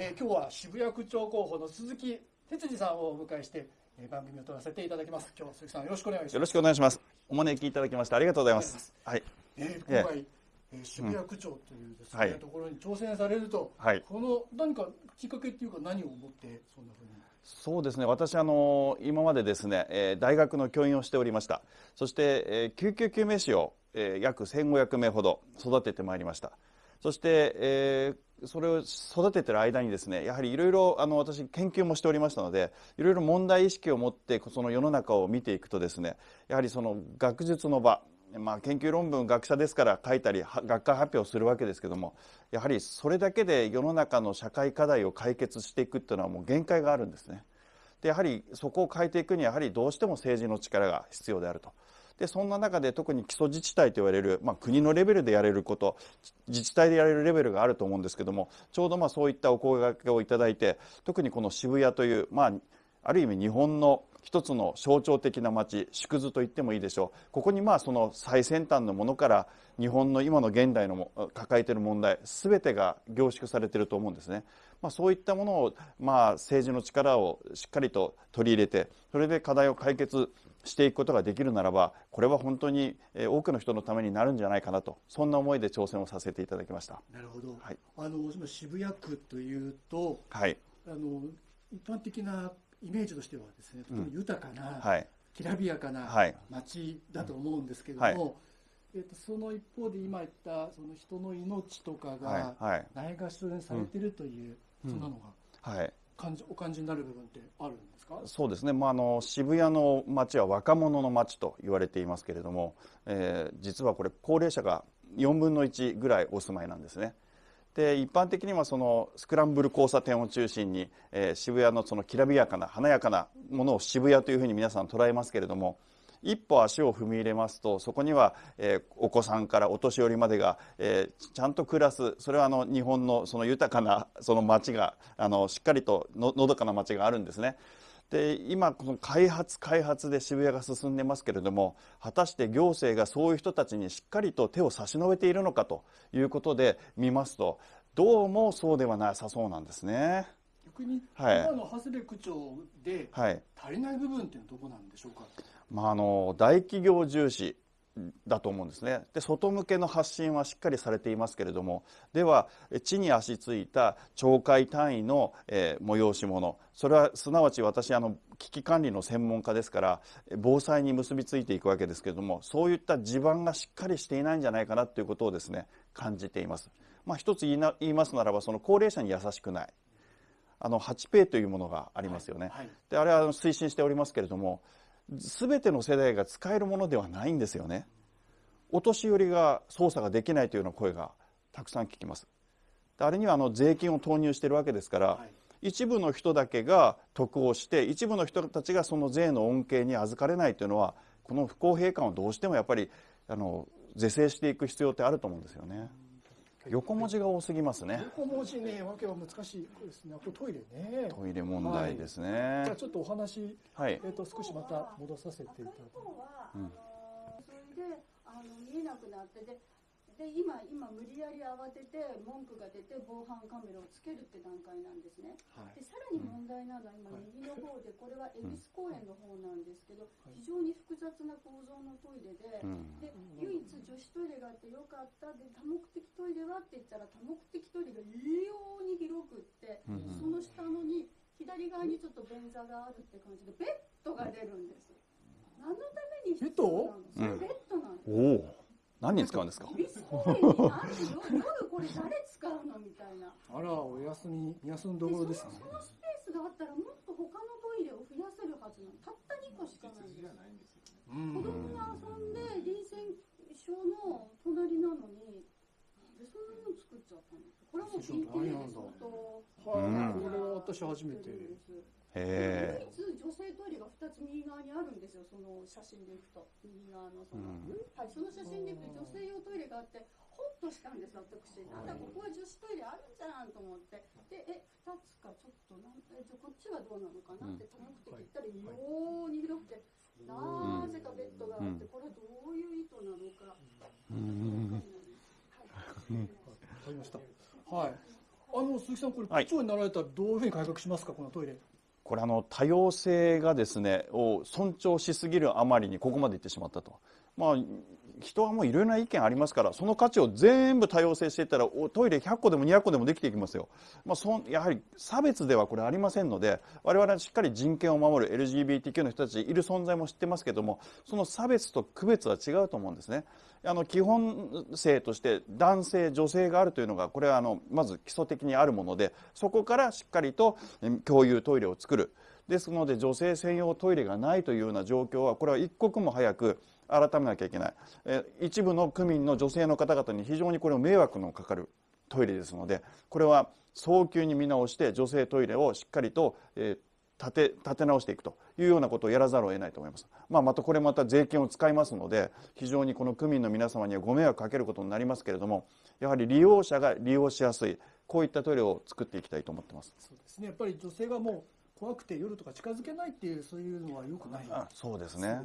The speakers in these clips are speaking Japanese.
えー、今日は渋谷区長候補の鈴木哲司さんをお迎えして、えー、番組を撮らせていただきます。今日は鈴木さんよろしくお願いします。よろしくお願いします。お招きいただきましてありがとうございます。はい。えー、今回、えー、渋谷区長というですね、うん、ところに挑戦されると、はい、この何かきっかけっていうか何を思ってそんなふうに？そうですね私あの今までですね、えー、大学の教員をしておりましたそして、えー、救急救命士を、えー、約1500名ほど育ててまいりましたそして、えー、それを育ててる間にですねやはりいろいろあの私研究もしておりましたのでいろいろ問題意識を持ってその世の中を見ていくとですねやはりその学術の場まあ、研究論文学者ですから書いたり学会発表するわけですけどもやはりそれだけで世の中の社会課題を解決していくっていうのはもう限界があるんですね。でやはりそこを変えていくにはやはりどうしても政治の力が必要であると。でそんな中で特に基礎自治体と言われる、まあ、国のレベルでやれること自治体でやれるレベルがあると思うんですけどもちょうどまあそういったお声がけをいただいて特にこの渋谷という、まあ、ある意味日本の一つの象徴的な街縮図と言ってもいいでしょうここにまあその最先端のものから日本の今の現代の抱えている問題全てが凝縮されていると思うんですね。まあ、そういったものを、まあ、政治の力をしっかりと取り入れてそれで課題を解決していくことができるならばこれは本当に多くの人のためになるんじゃないかなとそんな思いで挑戦をさせていただきました。なるほど、はい、あの渋谷区というと、はい、あの一般的なイメージとしてはですねとても豊かな、うんはい、きらびやかな街だと思うんですけれども、はい。えーと、その一方で今言ったその人の命とかがないがしろにされているという、そんなのが、はい、感じお感じになる部分ってあるんですか？そうですね、まあ、あの渋谷の街は若者の街と言われていますけれども、えー、実はこれ高齢者が4分の1ぐらいお住まいなんですね。で一般的にはそのスクランブル交差点を中心に、えー、渋谷のそのきらびやかな華やかなものを渋谷というふうに皆さん捉えますけれども一歩足を踏み入れますとそこには、えー、お子さんからお年寄りまでが、えー、ちゃんと暮らすそれはあの日本のその豊かなその街があのしっかりとののどかな街があるんですね。で今この開発開発で渋谷が進んでますけれども果たして行政がそういう人たちにしっかりと手を差し伸べているのかということで見ますとどうもそうではなさそうなんですね。逆に、はい、今の長谷部区長で足りない部分っていうのはどこなんでしょうか、まあ、あの大企業重視だと思うんですね。で外向けの発信はしっかりされていますけれどもでは地に足ついた町会単位の、えー、催し物それはすなわち私あの危機管理の専門家ですから防災に結びついていくわけですけれどもそういった地盤がしっかりしていないんじゃないかなということをですね感じています。まあ、一つ言いますならばその高齢者に優しくない。あの8ペイというものがありますよね、はいはい、であれは推進しておりますけれども全ての世代が使えるものではないんですよね。お年寄りが操作ができないというような声がたくさん聞きます。あれにはあの税金を投入しているわけですから、はい、一部の人だけが得をして一部の人たちがその税の恩恵に預かれないというのはこの不公平感をどうしてもやっぱりあの是正していく必要ってあると思うんですよね。横文字が多すぎますね。横文字ね、わけは難しいですね。これトイレね。トイレ問題ですね。はい、じゃあちょっとお話、はい、えっ、ー、と少しまた戻させていただきます。うん、それであの見えなくなってでで今今無理やり慌てて文句が出て防犯カメラをつけるって段階なんですね、はい、でさらに問題なのは今右の方でこれは恵比寿公園の方なんですけど非常に複雑な構造のトイレでで唯一女子トイレがあってよかったで多目的トイレはって言ったら多目的トイレが異様に広くってその下のに左側にちょっと便座があるって感じでベッドが出るんです。何のために必要なのそれベッドなんです、何に使うんですか？夜これ誰使うの？みたいな。あらお休み休んどころですね。そのスペースがあったらもっと他のトイレを増やせるはずなの。たった2個しかないんです子供が遊んで臨戦症の隣なのにでそんなの作っちゃったんですこれはもう PTA で相当はい。これは私初めて唯一女性トイレが2つ右側にあるんですよその写真でいくと。右側のその、うん、はい、その写真でいくと女性用トイレがあってホッとしたんです私。なんだここは女子トイレあるんじゃんと思って。でえ2つかちょっとなんえじゃこっちはどうなのかな？って多目的言ったら異様に広くてなぜかベッドがあってこれどういう意図なのか、わかりました。はい。あの鈴木さん、これ、区長になられたらどういうふうに改革しますか、このトイレ。これあの多様性がですねを尊重しすぎるあまりにここまでいってしまったと。まあ人はもういろいろな意見ありますからその価値を全部多様性していったらおトイレ100個でも200個でもできていきますよ、まあ、そやはり差別ではこれありませんので我々はしっかり人権を守る LGBTQ の人たちいる存在も知ってますけどもその差別と区別は違うと思うんですね。あの基本性として男性女性があるというのがこれはあのまず基礎的にあるものでそこからしっかりと共有トイレを作る。ですので女性専用トイレがないというような状況はこれは一刻も早く改めなきゃいけない、え一部の区民の女性の方々に非常にこれを迷惑のかかるトイレですのでこれは早急に見直して女性トイレをしっかりと、え立て立て直していくというようなことをやらざるを得ないと思います、まあ、またこれまた税金を使いますので非常にこの区民の皆様にはご迷惑かけることになりますけれどもやはり利用者が利用しやすいこういったトイレを作っていきたいと思ってます。そうですね。やっぱり女性がもう怖くて夜とか近づけないっていうそういうのはよくない。そうですね。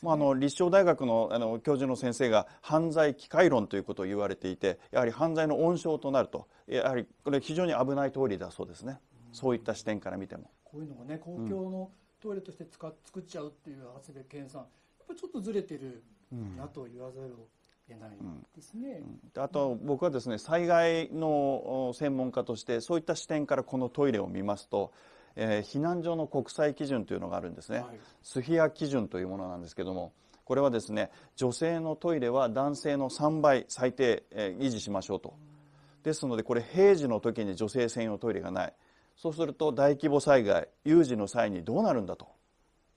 まあ、あの立正大学のあの教授の先生が犯罪機会論ということを言われていてやはり犯罪の温床となるとやはりこれ非常に危ない通りだそうですね、うん、そういった視点から見ても。こういうのがね公共のトイレとして使っ作っちゃうっていう長谷部健さん。やっぱりちょっとずれてるなと言わざるをけないですね、うん、あと僕はですね災害の専門家としてそういった視点からこのトイレを見ますと、えー、避難所の国際基準というのがあるんですね、はい、スフィア基準というものなんですけどもこれはですね女性のトイレは男性の3倍最低、えー、維持しましょうと。ですのでこれ平時の時に女性専用トイレがない。そうすると大規模災害有事の際にどうなるんだと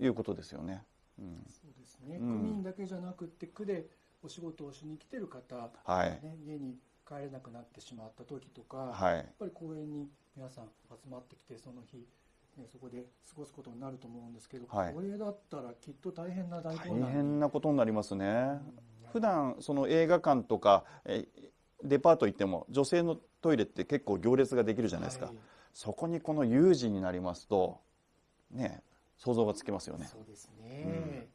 いうことですよね。うん、そうですね、区民だけじゃなくて区でお仕事をしに来てる方、はい。ね、家に帰れなくなってしまった時とか、はい、やっぱり公園に皆さん集まってきてその日、ね、そこで過ごすことになると思うんですけど、はい、これだったらきっと大変な大大変なことになりますね、うん、普段その映画館とかえデパート行っても女性のトイレって結構行列ができるじゃないですか、はい、そこにこの有事になりますとね想像がつきますよね。そうですね、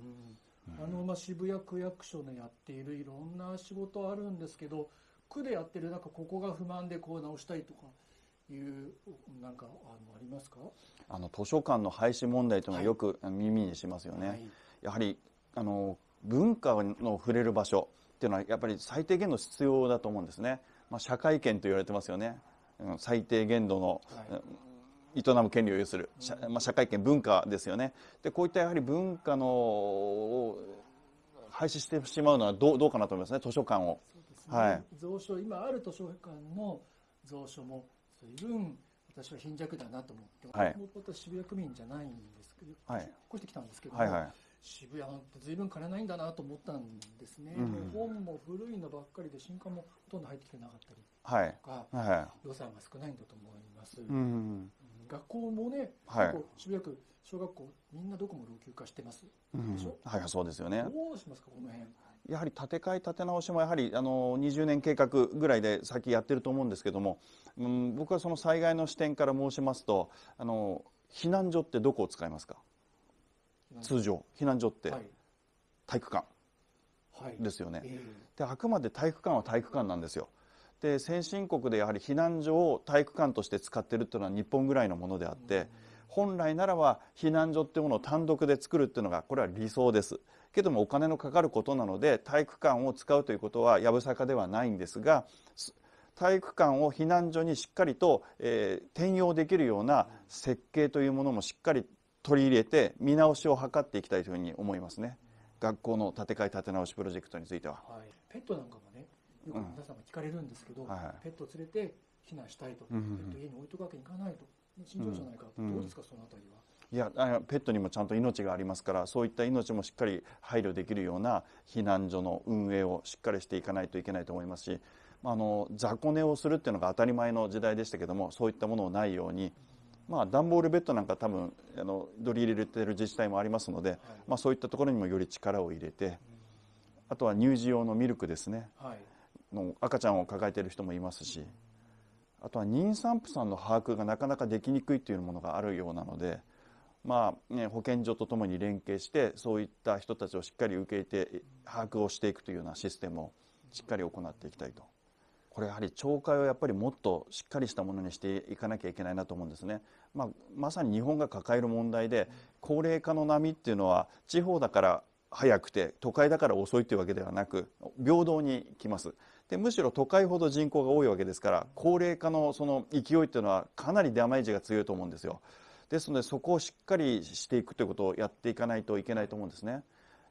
うん、うんあのまあ、渋谷区役所でやっているいろんな仕事あるんですけど区でやってるなんかここが不満でこう直したいとかいうなんかあのありますか？あの図書館の廃止問題というのはよく耳にしますよね、はい、やはりあの文化の触れる場所っていうのはやっぱり最低限の必要だと思うんですね、まあ、社会権と言われてますよね。最低限度の、はい営む権利を有する、まあ、社会権文化ですよね。でこういったやはり文化の廃止してしまうのはどうどうかなと思いますね図書館を、ね、はい、蔵書今ある図書館の蔵書も随分私は貧弱だなと思って、はい、もと渋谷区民じゃないんですけど、はい、越してきたんですけど、はいはい、渋谷って随分金ないんだなと思ったんですね、うん、本も古いのばっかりで新刊もほとんど入ってきてなかったりとか、はい。はい、予算が少ないんだと思います、うん学校もね、はい、渋谷区小学校みんなどこも老朽化してます、うん、はいそうですよね。どうしますかこの辺。やはり建て替え建て直しもやはりあの20年計画ぐらいで先やってると思うんですけども、うん、僕はその災害の視点から申しますとあの避難所ってどこを使いますか？通常避難所って体育館。ですよね、はいえ。ー、であくまで体育館は体育館なんですよで先進国でやはり避難所を体育館として使ってるっていうのは日本ぐらいのものであって本来ならば避難所っていうものを単独で作るっていうのがこれは理想です。けどもお金のかかることなので体育館を使うということはやぶさかではないんですが体育館を避難所にしっかりと、えー、転用できるような設計というものもしっかり取り入れて見直しを図っていきたいというふうに思いますね。学校の建て替え建て直しプロジェクトについては、はい、ペットなんかもよく皆さんが聞かれるんですけど、ペットを連れて避難したいと、うん、ペット家に置いとくわけにいかないと。心情じゃないか、うん、どうですかそのあたりは？いやペットにもちゃんと命がありますからそういった命もしっかり配慮できるような避難所の運営をしっかりしていかないといけないと思いますしあの雑魚寝をするっていうのが当たり前の時代でしたけどもそういったものをないように、まあ、段ボールベッドなんか多分あの取り入れてる自治体もありますので、はい、まあ、そういったところにもより力を入れて、あとは乳児用のミルクですね、はいの赤ちゃんを抱えている人もいますしあとは妊産婦さんの把握がなかなかできにくいというものがあるようなので、まあね、保健所とともに連携してそういった人たちをしっかり受け入れて把握をしていくというようなシステムをしっかり行っていきたいとこれやはり懲戒をやっぱりもっとしっかりしたものにしていかなきゃいけないなと思うんですね。まあ、まさに日本が抱える問題で高齢化の波っていうのは地方だから早くて都会だから遅いというわけではなく平等に来ます。でむしろ都会ほど人口が多いわけですから高齢化のその勢いっていうのはかなりダメージが強いと思うんですよ。ですのでそこをしっかりしていくということをやっていかないといけないと思うんですね。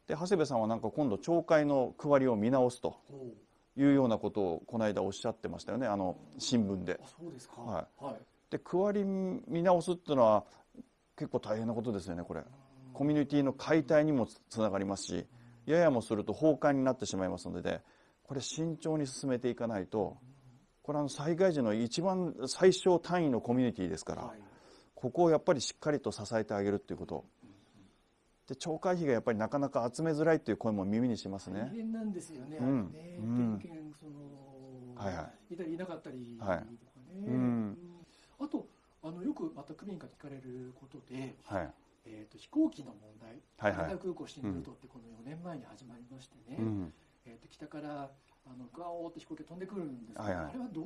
で長谷部さんはなんか今度懲戒の区割りを見直すというようなことをこの間おっしゃってましたよね。あの新聞で。そうですか、はい、はい、で区割り見直すっていうのは結構大変なことですよねこれコミュニティの解体にもつながりますしややもすると崩壊になってしまいますのでこれ慎重に進めていかないとこれは災害時の一番最小単位のコミュニティですから、ここをやっぱりしっかりと支えてあげるっていうこと。で懲戒費がやっぱりなかなか集めづらいという声も耳にしますね。大変なんですよね。うん、ね、うん、その、はいはい、いたりいなかったりとかね。はい。うん、あとあのよくまた区民から聞かれることで、はい、えーと、飛行機の問題、羽田空港新ルートってこの4年前に始まりましてね、うん、えーと、北からあのガオーって飛行機が飛んでくるんですけど、はいはい、あれはどう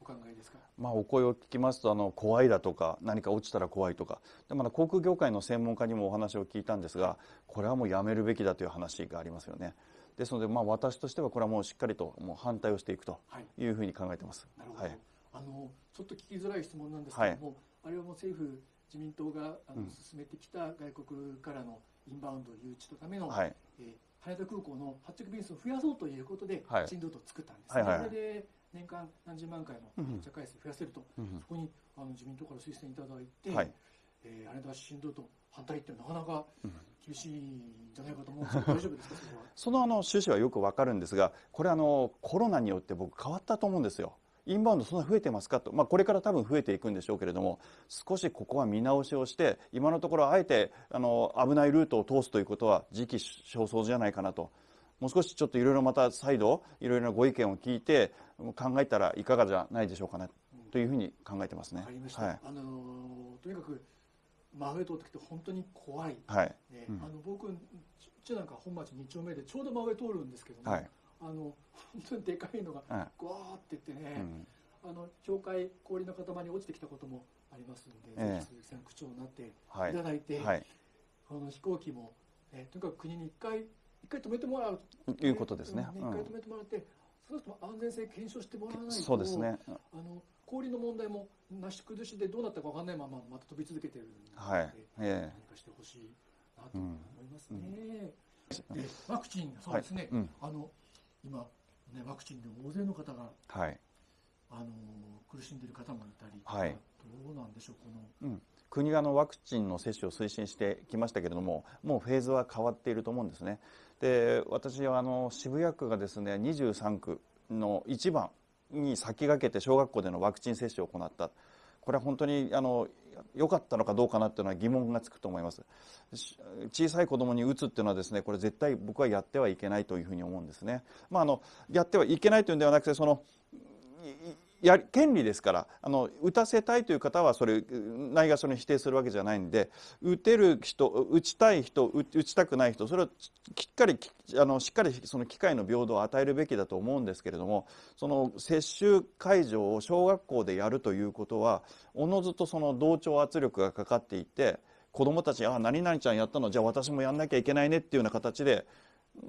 お考えですか、まあ、お声を聞きますとあの怖いだとか何か落ちたら怖いとか。でまだ航空業界の専門家にもお話を聞いたんですがこれはもうやめるべきだという話がありますよね。ですので、まあ、私としてはこれはもうしっかりともう反対をしていくとい。うふうに考えてます。はい、なるほど、はい、あのちょっと聞きづらい質問なんですけども、はい、あれはもう政府自民党があの進めてきた外国からのインバウンド誘致のための、はい、えー、羽田空港の発着便数を増やそうということで、はい、新ルートを作ったんですね、はいはい、それで年間何十万回の発着回数増やせると、うん、そこにあの自民党から推薦いただいて、はい、えー、羽田新ルート反対ってなかなか厳しいんじゃないかと思うんですけど、大丈夫ですか？そのあの趣旨はよくわかるんですがこれあのコロナによって僕変わったと思うんですよ。インバウンドそんな増えてますかと、まあ、これから多分増えていくんでしょうけれども少しここは見直しをして今のところあえてあの危ないルートを通すということは時期尚早じゃないかなと。もう少しちょっといろいろまた再度いろいろなご意見を聞いて考えたらいかがじゃないでしょうかね。というふうに考えてますね。はい、あのとにかく真上通ってきて本当に怖い、はい。ね、うん、あの僕うちなんか本町2丁目でちょうど真上通るんですけども、はいあの本当にでかいのがぐわーっていってね、うん、あの教会氷の塊に落ちてきたこともありますので、えー、ぜひ鈴木さん区長になってい。ただいて、はい、この飛行機も、えー、とにかく国に一回一回止めてもらう。ということですね。一、うん、回止めてもらって、そうすると安全性検証してもらわないと、そうですね。あの氷の問題もなし崩しでどうなったかわかんないまままた飛び続けてるので、はい、えー、何かしてほしいなと思いますね。うん、ワクチンそうですね。はい、あの今、ね、ワクチンで大勢の方が、はい、あの苦しんでいる方もいたり、はい、どうなんでしょう、この、うん、国がのワクチンの接種を推進してきましたけれども、もうフェーズは変わっていると思うんですね。で私はあの渋谷区がですね23区の1番に先駆けて小学校でのワクチン接種を行った。これは本当にあの良かったのかどうかなっていうのは疑問がつくと思います。小さい子供に打つっていうのはですねこれ絶対僕はやってはいけないというふうに思うんですね。まああのやってはいけないというんではなくてそのや権利ですからあの打たせたいという方はそれないがしろに否定するわけじゃないんで打てる人打ちたい人打ちたくない人それをきっかりあのしっかりその機会の平等を与えるべきだと思うんですけれどもその接種会場を小学校でやるということはおのずとその同調圧力がかかっていて子どもたちあ何々ちゃんやったのじゃあ私もやんなきゃいけないねっていうような形で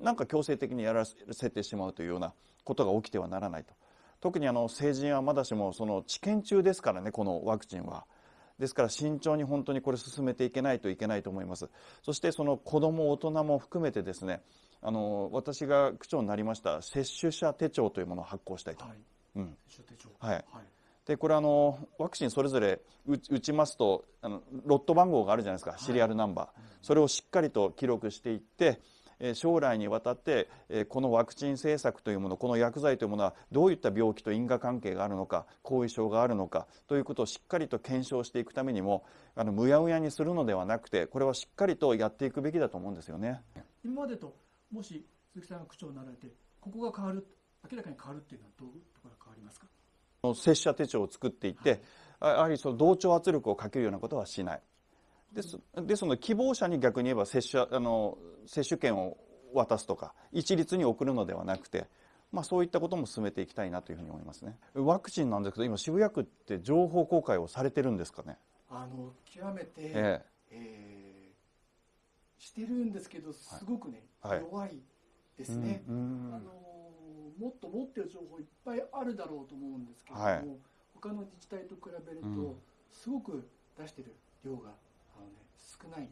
なんか強制的にやらせてしまうというようなことが起きてはならないと。特にあの成人はまだしもその治験中ですからねこのワクチンは。ですから慎重に本当にこれ進めていけないといけないと思います。そしてその子ども大人も含めてですねあの私が区長になりました接種者手帳というものを発行したいと。はい。うん、はい、でこれあのワクチンそれぞれ打ちますとあのロット番号があるじゃないですか、シリアルナンバー、それをしっかりと記録していって将来にわたってこのワクチン政策というものこの薬剤というものはどういった病気と因果関係があるのか後遺症があるのかということをしっかりと検証していくためにもあのむやむやにするのではなくてこれはしっかりとやっていくべきだと思うんですよね。今までともし鈴木さんが区長になられてここが変わる明らかに変わるっていうのはどういうところが変わりますか？接種者手帳を作っていって、はい、やはりその同調圧力をかけるようなことはしないです。ですので希望者に逆に言えば接種あの接種券を渡すとか一律に送るのではなくてまあ、そういったことも進めていきたいなというふうに思いますね。ワクチンなんですけど今渋谷区って情報公開をされてるんですかね？あの極めて、ええ。えー、してるんですけどすごくね、はい、弱いですね、あのもっと持ってる情報いっぱいあるだろうと思うんですけれども、はい、他の自治体と比べると、すごく出してる量が少ない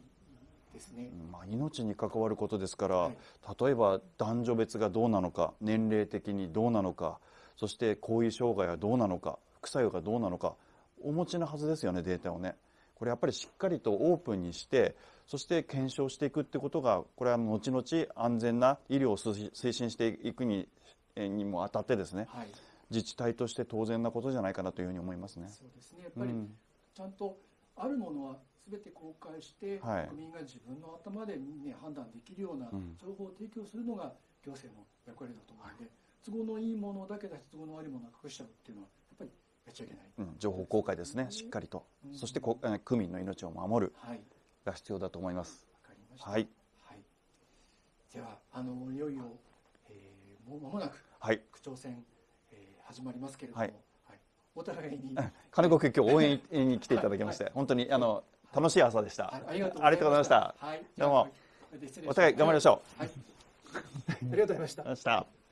ですね、まあ、命に関わることですから、はい、例えば男女別がどうなのか年齢的にどうなのかそして後遺障害はどうなのか副作用がどうなのかお持ちのはずですよねデータをね。これやっぱりしっかりとオープンにしてそして検証していくってことがこれは後々安全な医療を推進していくににもあたってですね、はい、自治体として当然なことじゃないかなというふうに思いますね。そうですね。やっぱり、ちゃんとあるものは全て公開して、はい、国民が自分の頭で、ね、判断できるような情報を提供するのが行政の役割だと思うので、都合のいいものだけ出し都合の悪いものを隠しちゃうっていうのはやっぱりやっちゃいけない、うん、情報公開ですねしっかりと、うん、そしてこ区民の命を守るが必要だと思います。わ、かりました、はい。はい、ではあのいよいよ、えー、もう間もなく、はい、区長選、えー、始まりますけれども、はい。お互いに。金子区今日 応援に来ていただきまして、はい、本当にあの楽しい朝でした。ありがとうございました。はい、どうもお互い頑張りましょう。はい、ありがとうございました。ました。